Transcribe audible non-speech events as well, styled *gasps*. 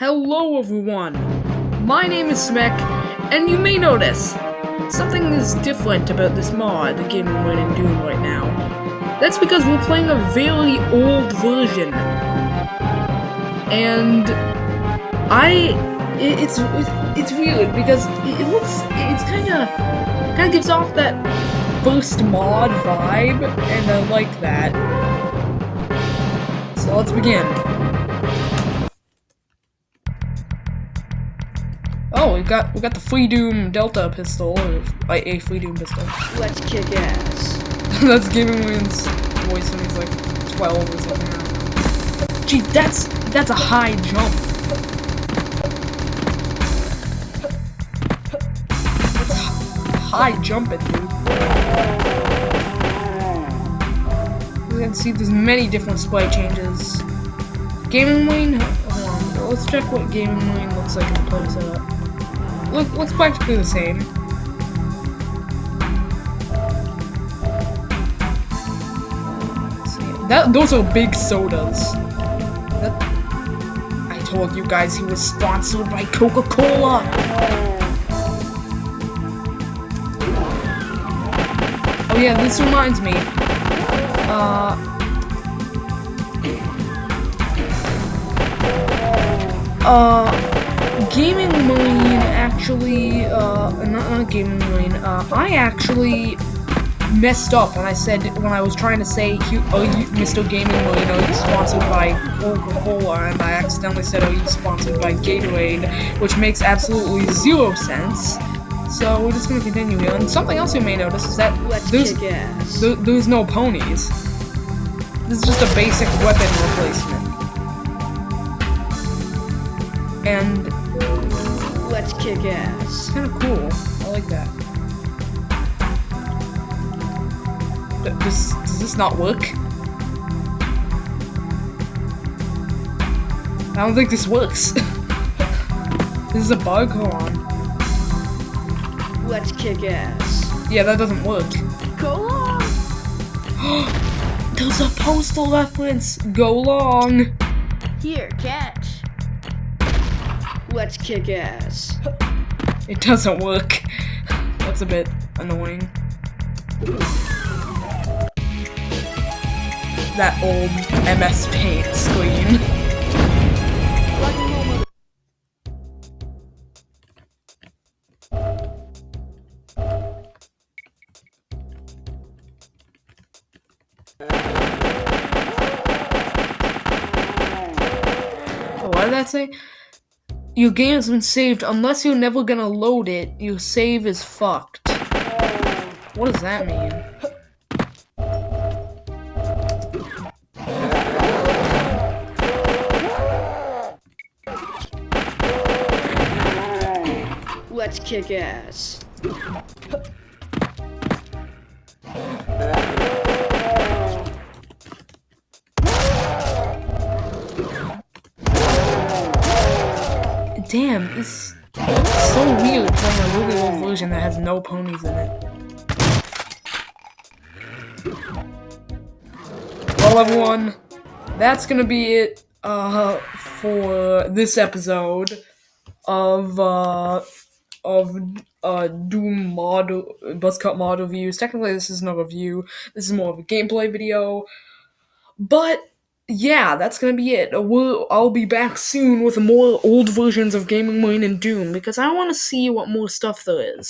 Hello everyone! My name is Smek, and you may notice something is different about this mod, the game we're in Doom right now. That's because we're playing a very old version. And I it, it's it's weird because it, looks it's kind of kind of gives off that first mod vibe, and I like that. So let's begin. Oh, we got we got the Freedoom Delta pistol, or like a Freedoom pistol. *laughs* Let's kick ass. that's Gaming Wayne's voice when he's like 12 or something. Gee, that's that's a high jump. High jumping, dude. You can see there's many different sprite changes. Gaming Wayne, hold on, let's check what Gaming Wayne looks like in the play setup look, looks practically the same. That, those are big sodas. That, I told you guys he was sponsored by Coca-Cola. Oh yeah, this reminds me. Uh, uh, actually, uh, not, not Gaming Marine, uh, I actually messed up when I said, when I was trying to say, oh, you, Mr. Gaming Marine, are you sponsored by Coca-Cola, and I accidentally said, are you sponsored by Gatorade, which makes absolutely zero sense. So we're just gonna continue here. And something else you may notice is that Let's there's, th there's no ponies. This is just a basic weapon replacement. And Let's kick ass. It's kind of cool. I like that. Does, does this not work? I don't think this works. *laughs* this is a bug? Hold on. Let's kick ass. Yeah, that doesn't work. Go long! *gasps* There's a postal reference! Go long! Here, catch. Let's kick ass. It doesn't work. That's a bit annoying. That old MS Paint screen. what did that say? Your game has been saved. Unless you're never gonna load it, your save is fucked. What does that mean? Let's kick ass. Damn, it's so weird playing a really old version that has no ponies in it. Well, everyone, that's gonna be it uh, for this episode of uh, of uh, Doom mod Buzzcut mod reviews. Technically, this isn't a review. This is more of a gameplay video, but yeah, that's gonna be it. Uh, we'll, I'll be back soon with more old versions of Gaming Marine and Doom because I want to see what more stuff there is.